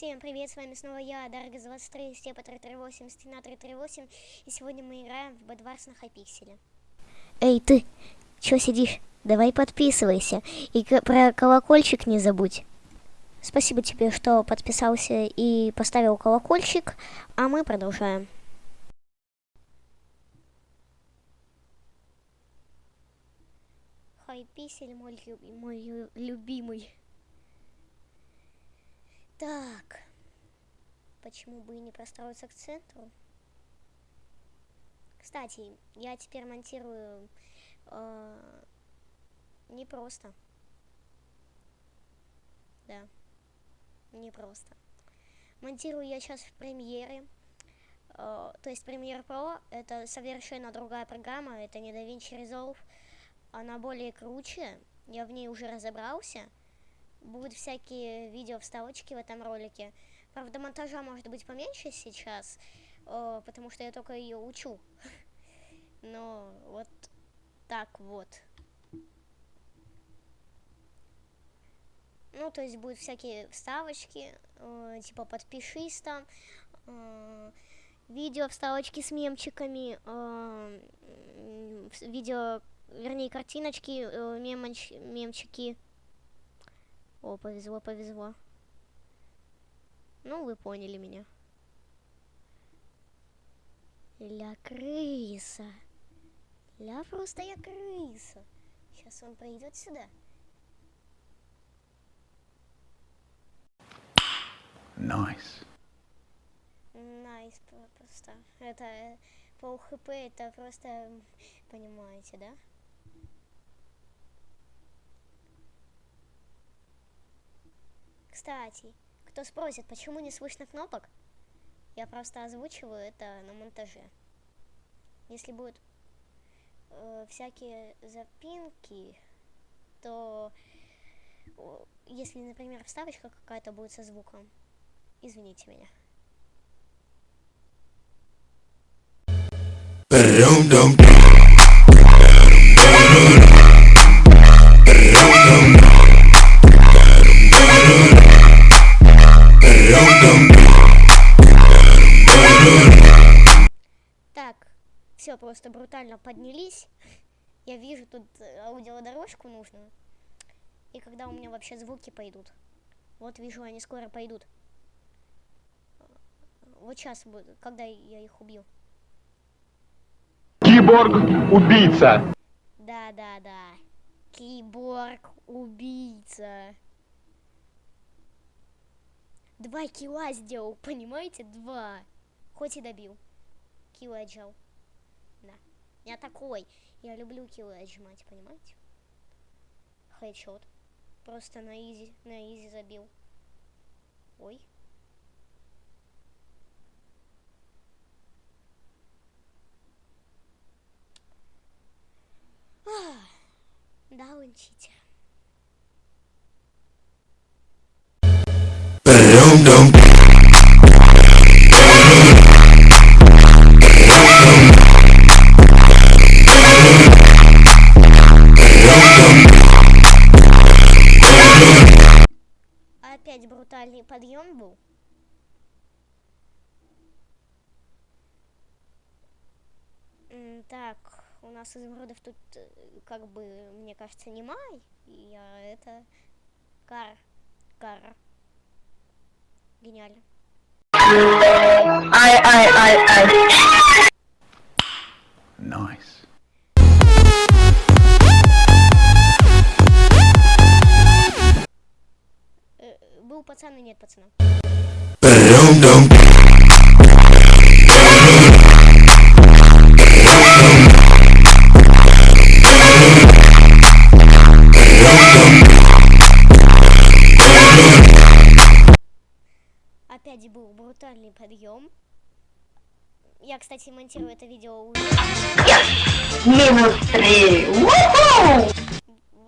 Всем привет, с вами снова я, Даргаз 23, Степа 338, Стена 338, и сегодня мы играем в Бэдварс на Хайпикселе. Эй, ты, чё сидишь? Давай подписывайся. И про колокольчик не забудь. Спасибо тебе, что подписался и поставил колокольчик, а мы продолжаем. Хайпиксель мой, мой любимый. Так. Почему бы и не простроиться к центру? Кстати, я теперь монтирую э, не просто. Да. Не просто. Монтирую я сейчас в премьере. Э, то есть Premiere Pro это совершенно другая программа. Это не DaVinci Resolve. Она более круче. Я в ней уже разобрался будут всякие видео вставочки в этом ролике. Правда, монтажа может быть поменьше сейчас, э, потому что я только ее учу. Но вот так вот. Ну, то есть будут всякие вставочки, э, типа подпишись там, э, видео вставочки с мемчиками, э, видео, вернее, картиночки, э, мемоч, мемчики. О, повезло, повезло. Ну, вы поняли меня. Ля крыса. Ля просто я крыса. Сейчас он придет сюда. Nice. Nice nice, просто. Это э, пол хп, это просто, понимаете, да? Кстати, кто спросит, почему не слышно кнопок, я просто озвучиваю это на монтаже. Если будут э, всякие запинки, то если, например, вставочка какая-то будет со звуком, извините меня. Все просто брутально поднялись. Я вижу тут э, аудиодорожку нужную. И когда у меня вообще звуки пойдут. Вот вижу, они скоро пойдут. Вот сейчас, когда я их убью. Киборг-убийца. Да, да, да. Киборг-убийца. Два килла сделал, понимаете? Два. Хоть и добил. Килл отжал. Я такой. Я люблю киллы отжимать, понимаете? Хедшот. Просто на изи, на изи забил. Ой. да, он читер. опять подъем был. Так, у нас изумрудов тут, э, как бы, мне кажется, не май. И а, это кар. Кар. Гениально. Ай, был пацан и нет пацана. Опять был брутальный подъем. Я, кстати, монтирую это видео уже. Минус три!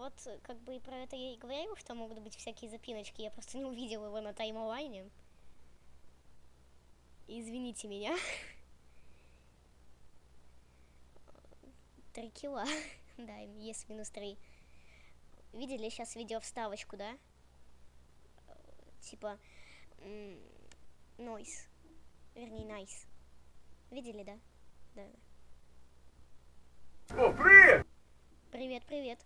Вот как бы про это я и говорил, что могут быть всякие запиночки. Я просто не увидел его на таймлайне. Извините меня. Три кило. да, есть минус три. Видели сейчас видео вставочку, да? Типа, Нойс. Вернее, найс. Видели, да? Да. Привет, привет.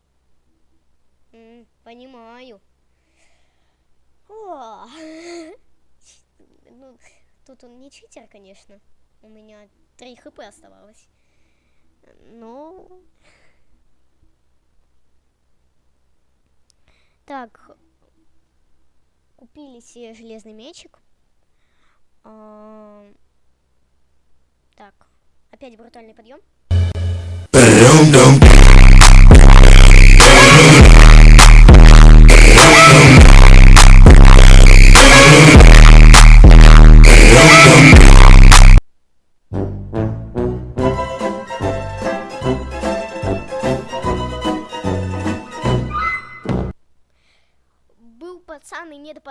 М, понимаю. О, ну, тут он не читер, конечно. У меня 3 хп оставалось. Но... Так, купили себе железный мечик. А, Так, опять брутальный подъем.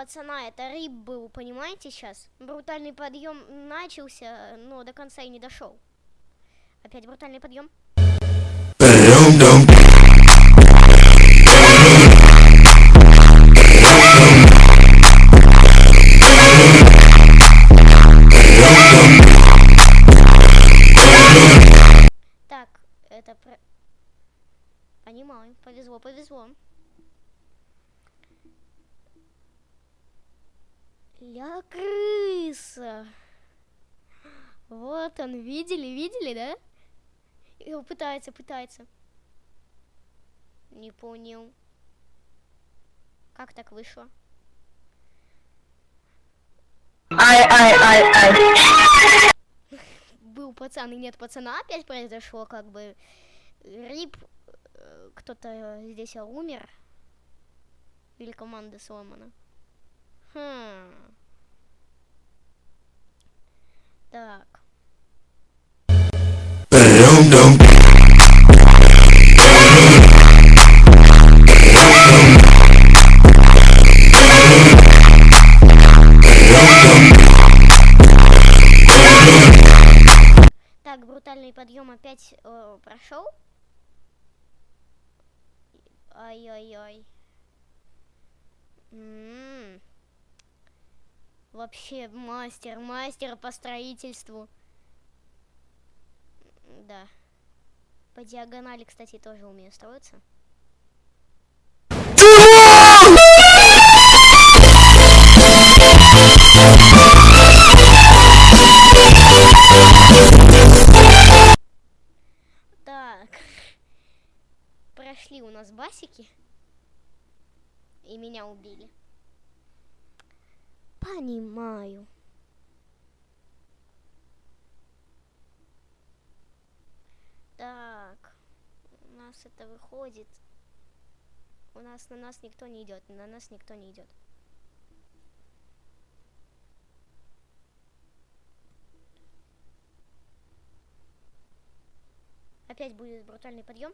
Пацана, это рип был, понимаете сейчас? Брутальный подъем начался, но до конца и не дошел. Опять брутальный подъем. Так, это про... Понимаю, повезло, повезло. Ля крыса. Вот он, видели, видели, да? Он пытается, пытается. Не понял. Как так вышло? Ай, ай, ай, ай. Был пацан и нет пацана, опять произошло, как бы. Рип, э, кто-то здесь умер. Или команда сломана. Хм. Так. Так, брутальный подъем опять э, прошел. Ай-яй-яй. М. Вообще мастер, мастер по строительству. Да. По диагонали, кстати, тоже умею строиться. Так. Прошли у нас басики. И меня убили. Понимаю. Так. У нас это выходит. У нас на нас никто не идет. На нас никто не идет. Опять будет брутальный подъем.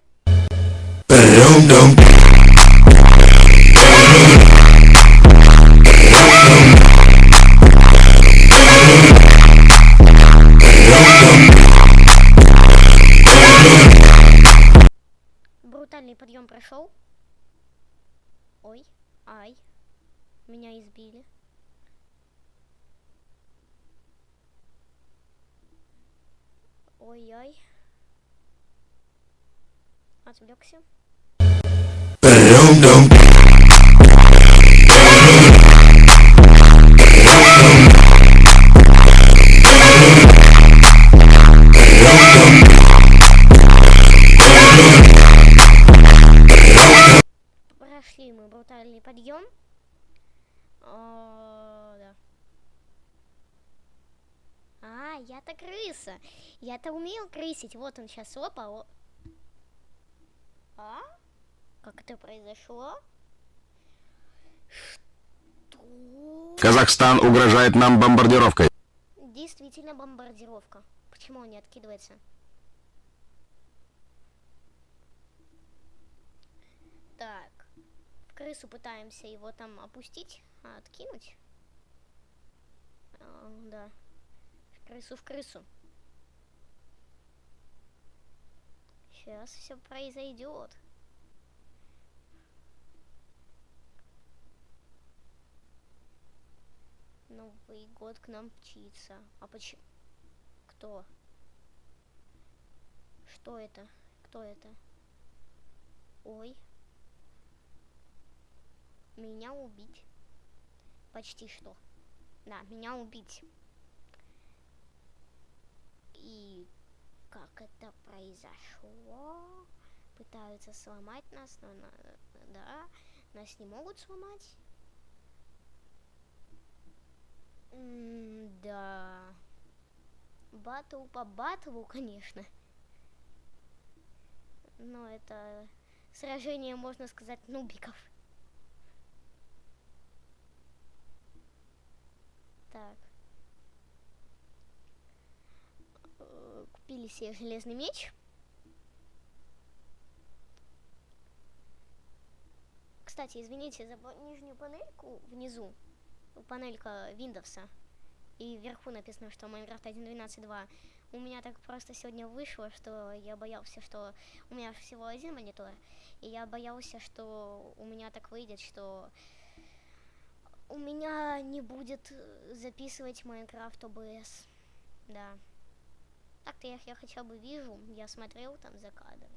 Брутальный подъем прошел. Ой, ай, меня избили. Ой-ой. Отвлекся. Мы брутальный подъем. О, да. А, я-то крыса. Я-то умею крысить. Вот он сейчас опа. о- А? Как это произошло? Что? Казахстан угрожает нам бомбардировкой. Действительно бомбардировка. Почему он не откидывается? Так. Крысу пытаемся его там опустить, а откинуть. А, да. В крысу в крысу. Сейчас все произойдет. Новый год к нам птица. А почему? Кто? Что это? Кто это? Ой. Меня убить. Почти что. Да, меня убить. И как это произошло? Пытаются сломать нас, но на, да, нас не могут сломать. М да. Батл по батлу, конечно. Но это сражение, можно сказать, нубиков. Так. Э, Купили себе железный меч. Кстати, извините за нижнюю панельку внизу. Панелька Windows. И вверху написано, что Minecraft 1.12.2. У меня так просто сегодня вышло, что я боялся, что у меня всего один монитор. И я боялся, что у меня так выйдет, что у меня не будет записывать Minecraft OBS. Да. Так-то я, я хотя бы вижу, я смотрел там за кадром.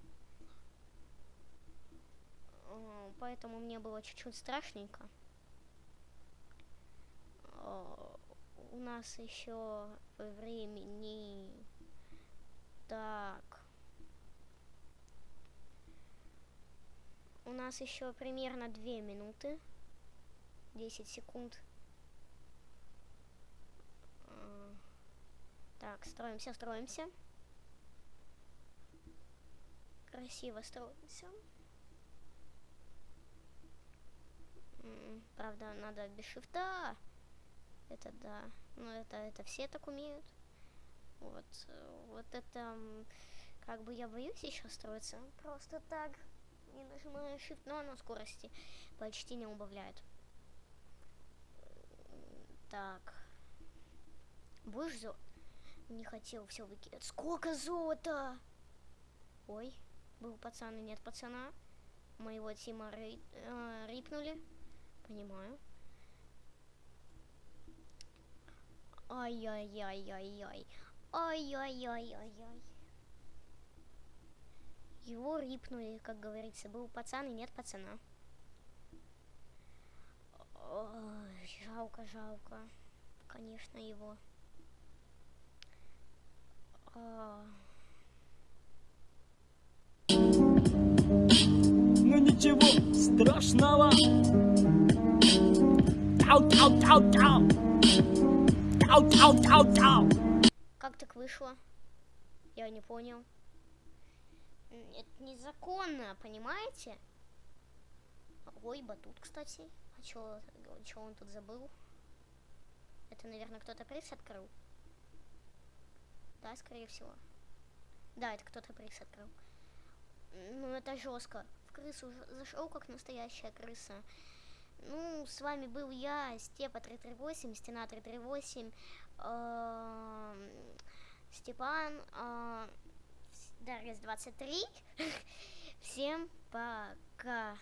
Э, Поэтому мне было чуть-чуть страшненько. Э, У нас еще времени. Так. У нас еще примерно две минуты. 10 секунд. А, Так, строимся, строимся. Красиво строимся. Правда, надо без шифта. Это да. Но это, это все так умеют. Вот, вот это, как бы я боюсь еще строиться. Просто так. Не нажимаю shift, но оно скорости почти не убавляет. Так. Будешь. Не хотел все выкидывать. Сколько золота! Ой, был пацан и нет пацана. Моего Тима рей- э, рипнули. Понимаю. Ай-яй-яй-яй-яй. Ай-яй-яй-яй-яй. Его рипнули, как говорится. Был пацан и нет пацана. Ой, жалко, жалко. Конечно, его. Ну ничего страшного. Тау, тау, тау, тау. Тау, тау, тау, тау. Как так вышло? Я не понял. Это незаконно, понимаете? Ой, батут, кстати. А чё, чё он тут забыл? Это, наверное, кто-то пресс открыл. Да, скорее всего. Да, это кто-то пресс открыл. Ну, это жестко. В крысу зашел как настоящая крыса. Ну, с вами был я, Степа 338, Стена 338, эм, Степан, э, Дарья 23. Всем пока.